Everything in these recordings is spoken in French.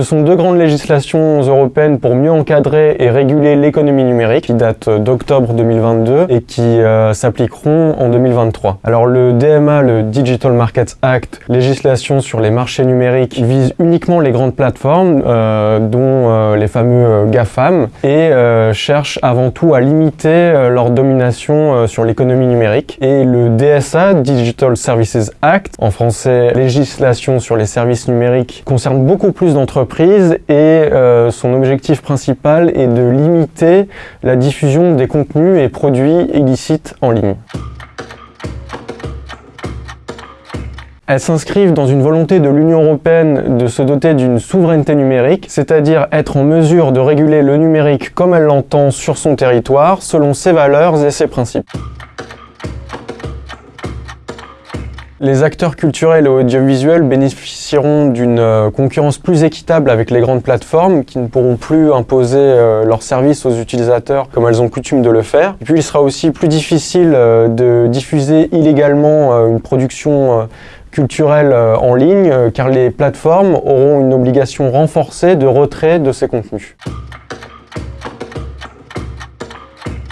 Ce sont deux grandes législations européennes pour mieux encadrer et réguler l'économie numérique qui datent d'octobre 2022 et qui euh, s'appliqueront en 2023. Alors le DMA, le Digital Markets Act, législation sur les marchés numériques, vise uniquement les grandes plateformes, euh, dont euh, les fameux GAFAM, et cherche avant tout à limiter leur domination sur l'économie numérique. Et le DSA, Digital Services Act, en français législation sur les services numériques, concerne beaucoup plus d'entreprises et euh, son objectif principal est de limiter la diffusion des contenus et produits illicites en ligne. Elles s'inscrivent dans une volonté de l'Union européenne de se doter d'une souveraineté numérique, c'est-à-dire être en mesure de réguler le numérique comme elle l'entend sur son territoire, selon ses valeurs et ses principes. Les acteurs culturels et audiovisuels bénéficieront d'une euh, concurrence plus équitable avec les grandes plateformes qui ne pourront plus imposer euh, leurs services aux utilisateurs comme elles ont coutume de le faire. Et puis il sera aussi plus difficile euh, de diffuser illégalement une production culturelle en ligne car les plateformes auront une obligation renforcée de retrait de ces contenus.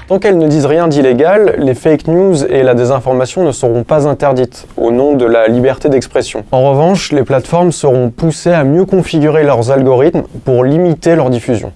Tant qu'elles ne disent rien d'illégal, les fake news et la désinformation ne seront pas interdites, au nom de la liberté d'expression. En revanche, les plateformes seront poussées à mieux configurer leurs algorithmes pour limiter leur diffusion.